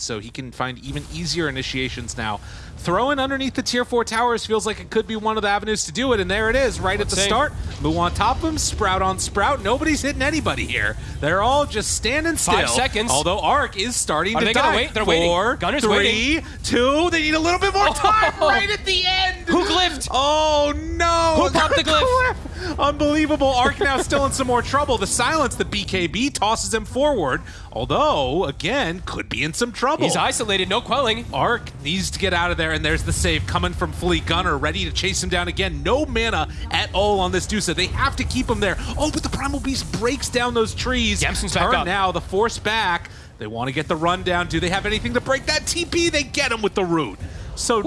so he can find even easier initiations now. Throwing underneath the tier 4 towers feels like it could be one of the avenues to do it, and there it is, right Let's at the see. start. Moo on top of him, Sprout on Sprout. Nobody's hitting anybody here. They're all just standing still. Five seconds. Although Arc is starting Are to they die. wait? They're waiting. Four, Gunner's three, waiting. two. They need a little bit more time Oh. right at the end. Who glyphed? Oh no! Who popped the glyph? Unbelievable. Arc now still in some more trouble. The silence, the BKB tosses him forward. Although, again, could be in some trouble. He's isolated, no quelling. Arc needs to get out of there, and there's the save coming from Flea Gunner, ready to chase him down again. No mana at all on this Dusa. They have to keep him there. Oh, but the Primal Beast breaks down those trees. Yamson's back up. now, the force back. They want to get the run down. Do they have anything to break that TP? They get him with the root. So